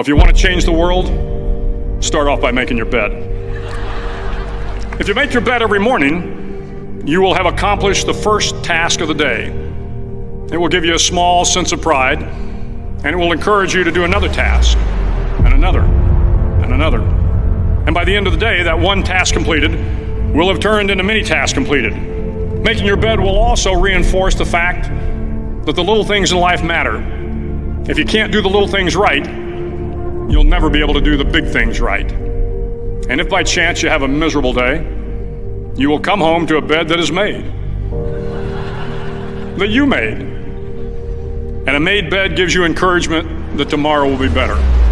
If you want to change the world, start off by making your bed. If you make your bed every morning, you will have accomplished the first task of the day. It will give you a small sense of pride, and it will encourage you to do another task, and another, and another. And by the end of the day, that one task completed will have turned into many tasks completed. Making your bed will also reinforce the fact that the little things in life matter. If you can't do the little things right, you'll never be able to do the big things right. And if by chance you have a miserable day, you will come home to a bed that is made, that you made. And a made bed gives you encouragement that tomorrow will be better.